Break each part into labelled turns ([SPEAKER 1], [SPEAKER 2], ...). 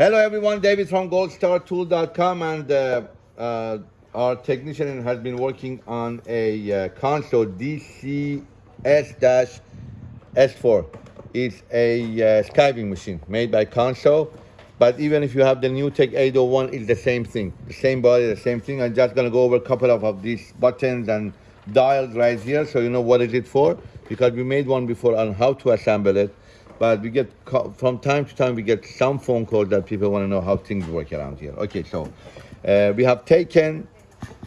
[SPEAKER 1] Hello everyone, David from goldstartool.com and uh, uh, our technician has been working on a uh, Consew DCS-S4. It's a uh, skiving machine made by Consew, but even if you have the new Tech 801, it's the same thing. The same body, the same thing. I'm just gonna go over a couple of, of these buttons and dials right here so you know what is it for because we made one before on how to assemble it but we get from time to time we get some phone calls that people want to know how things work around here. Okay so uh, we have taken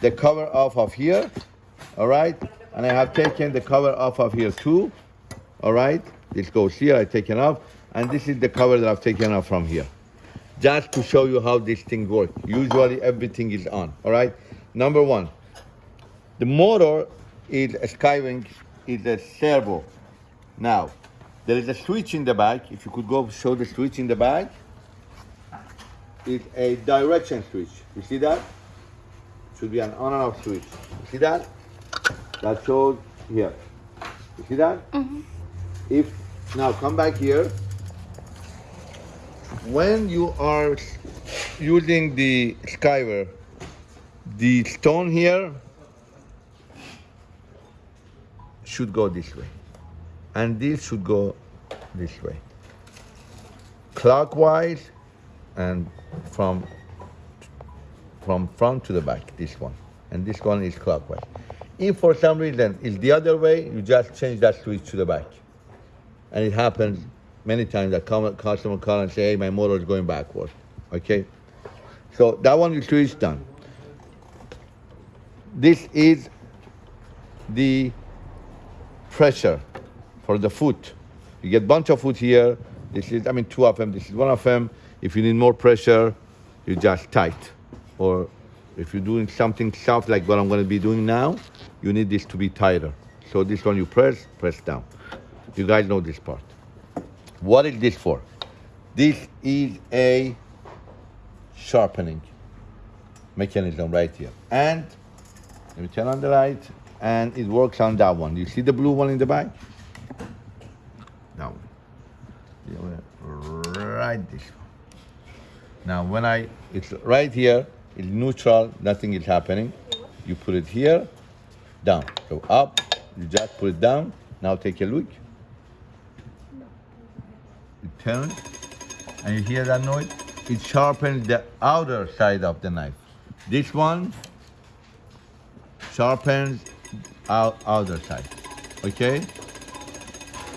[SPEAKER 1] the cover off of here all right? And i have taken the cover off of here too all right? This goes here I've taken off. And this is the cover that i've taken off from here. Just to show you how this thing works. usually everything is on all right? Number one the motor is a skiving is a servo. Now there is a switch in the back. If you could go show the switch in the back. It's a direction switch. You see that? Should be an on and off switch. You see that? That shows here. You see that? Mm -hmm. If now come back here. When you are using the skiver, the stone here should go this way and this should go this way. Clockwise and from from front to the back this one. And this one is clockwise. If for some reason it's the other way you just change that switch to the back. And it happens many times that customer call and say hey my motor is going backward. Okay? So that one you switch done. This is the pressure for the foot. You get bunch of foot here. This is, I mean, two of them. This is one of them. If you need more pressure, you just tight. Or if you're doing something soft like what I'm going to be doing now, you need this to be tighter. So this one you press, press down. You guys know this part. What is this for? This is a sharpening mechanism right here. And let me turn on the light, and it works on that one. You see the blue one in the back? Right this one. Now when I, it's right here, it's neutral, nothing is happening. You put it here, down. So up, you just put it down. Now take a look. It turns, and you hear that noise? It sharpens the outer side of the knife. This one sharpens out outer side, okay?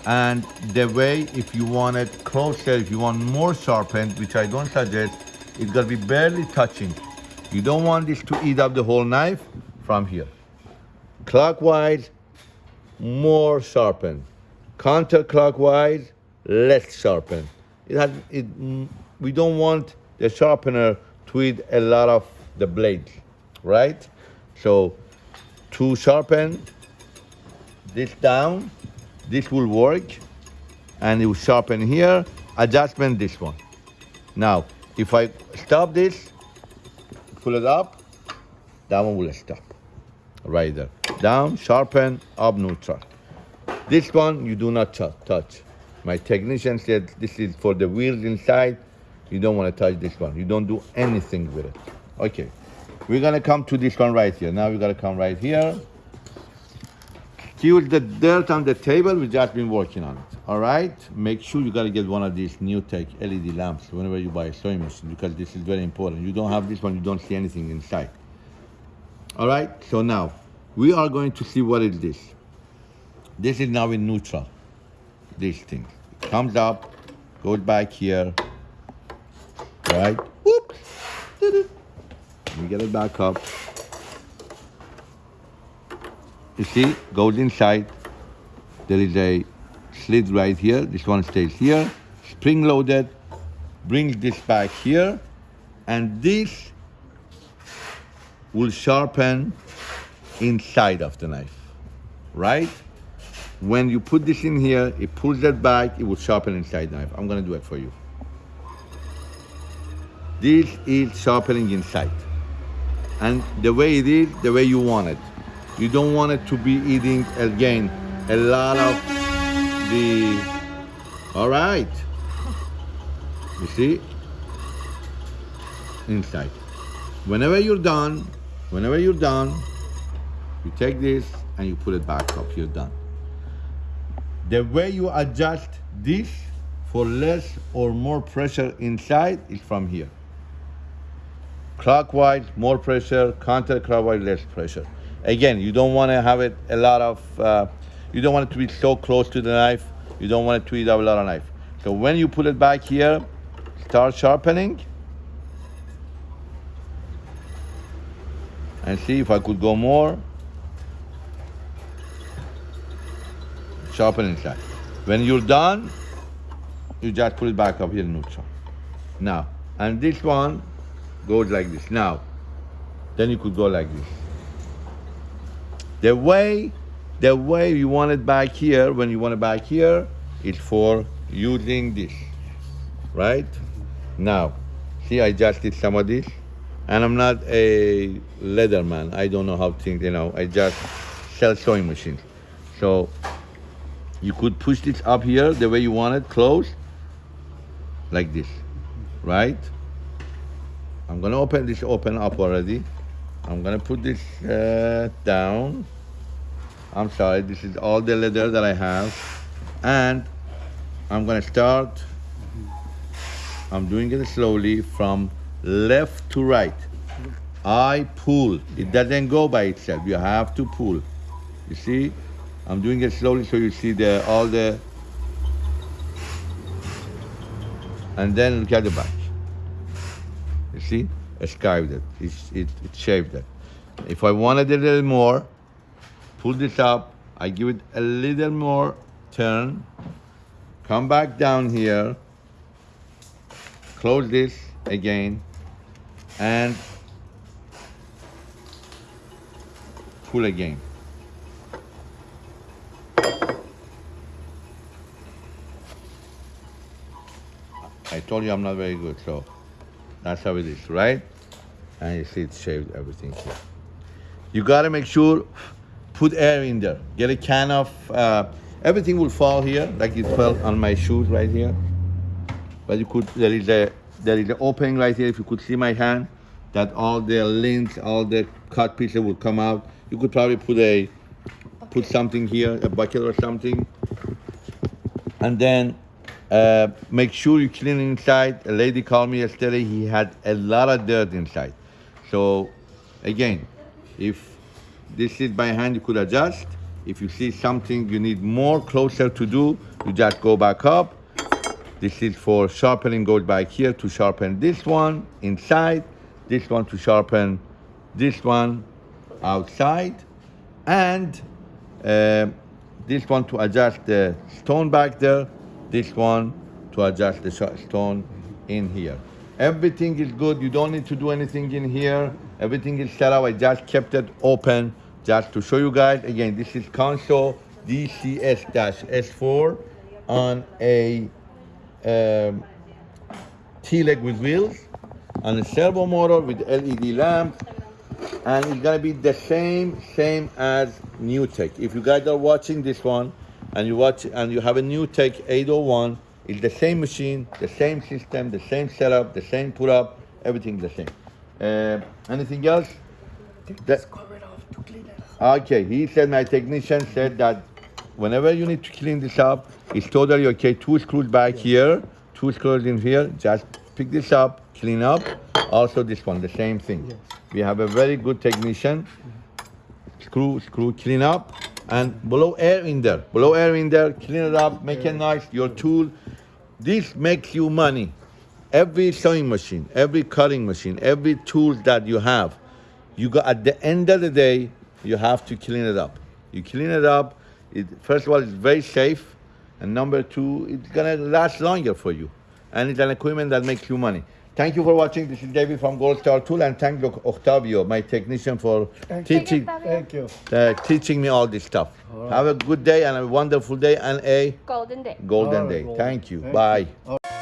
[SPEAKER 1] And the way, if you want it closer, if you want more sharpened, which I don't suggest, it's gonna be barely touching. You don't want this to eat up the whole knife from here. Clockwise, more sharpened. Counterclockwise, less sharpened. It has, it, mm, we don't want the sharpener to eat a lot of the blades, right? So to sharpen this down, this will work and it will sharpen here, adjustment this one. Now, if I stop this, pull it up, that one will stop, right there. Down, sharpen, up, neutral. This one, you do not touch. My technician said this is for the wheels inside. You don't want to touch this one. You don't do anything with it. Okay, we're gonna come to this one right here. Now we gotta come right here. Here's the dirt on the table. We've just been working on it. All right. Make sure you gotta get one of these new tech LED lamps whenever you buy a sewing machine because this is very important. You don't have this one, you don't see anything inside. All right. So now we are going to see what is this. This is now in neutral. This thing comes up, goes back here. Right. Whoop. We get it back up. You see, goes inside. There is a slit right here. This one stays here. Spring loaded. Brings this back here. And this will sharpen inside of the knife, right? When you put this in here, it pulls that back, it will sharpen inside knife. I'm gonna do it for you. This is sharpening inside. And the way it is, the way you want it. You don't want it to be eating, again, a lot of the, all right. You see? inside. Whenever you're done, whenever you're done, you take this and you put it back up, you're done. The way you adjust this for less or more pressure inside is from here. Clockwise, more pressure, counterclockwise, less pressure. Again, you don't want to have it a lot of, uh, you don't want it to be so close to the knife. You don't want it to eat up a lot of knife. So when you put it back here, start sharpening. And see if I could go more. Sharpen inside. When you're done, you just put it back up here in neutral. Now, and this one goes like this. Now, then you could go like this. The way, the way you want it back here, when you want it back here, is for using this, right? Now, see, I just did some of this, and I'm not a leather man. I don't know how things, you know, I just sell sewing machines. So, you could push this up here the way you want it, close, like this, right? I'm gonna open this open up already. I'm gonna put this uh, down. I'm sorry, this is all the leather that I have. And I'm gonna start, I'm doing it slowly from left to right. I pull, it doesn't go by itself, you have to pull. You see, I'm doing it slowly so you see the all the, and then look at the back. You see, I skived it. It's, it, it shaved it. If I wanted a little more, pull this up. I give it a little more turn. Come back down here. Close this again, and pull again. I told you I'm not very good, so that's how it is, right? And you see it shaved everything here. You gotta make sure, put air in there. Get a can of, uh, everything will fall here, like it fell on my shoes right here. But you could, there is a, there is an opening right here, if you could see my hand, that all the lint, all the cut pieces will come out. You could probably put a, put something here, a bucket or something. And then uh, make sure you clean inside. A lady called me yesterday. He had a lot of dirt inside. So, again, if this is by hand, you could adjust. If you see something you need more closer to do, you just go back up. This is for sharpening, goes back here to sharpen this one inside, this one to sharpen this one outside, and uh, this one to adjust the stone back there, this one to adjust the stone in here. Everything is good. You don't need to do anything in here. Everything is set up. I just kept it open just to show you guys. Again, this is Consew DCS-S4 on a um, T-leg with wheels on a servo motor with LED lamp and it's gonna be the same same as new tech if you guys are watching this one and you watch and you have a new tech 801 it's the same machine the same system the same setup the same put up everything the same uh, anything else That- Okay, he said my technician said that whenever you need to clean this up, it's totally okay. Two screws back here, two screws in here. Just pick this up, clean up. Also this one, the same thing. We have a very good technician. Screw, screw, clean up, and blow air in there. Blow air in there, clean it up, make it nice. Your tool. This makes you money. Every sewing machine, every cutting machine, every tool that you have, you got at the end of the day you have to clean it up you clean it up it first of all it's very safe and number two it's gonna last longer for you and it's an equipment that makes you money thank you for watching. This is david from gold star tool and thank you octavio my technician for teaching
[SPEAKER 2] Thank you.
[SPEAKER 1] uh, teaching me all this stuff. Have a good day and a wonderful day and a
[SPEAKER 3] Golden Day.
[SPEAKER 1] golden
[SPEAKER 2] All right,
[SPEAKER 1] day
[SPEAKER 2] golden.
[SPEAKER 1] thank you.
[SPEAKER 2] Thank
[SPEAKER 1] bye
[SPEAKER 2] you.